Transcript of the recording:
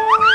you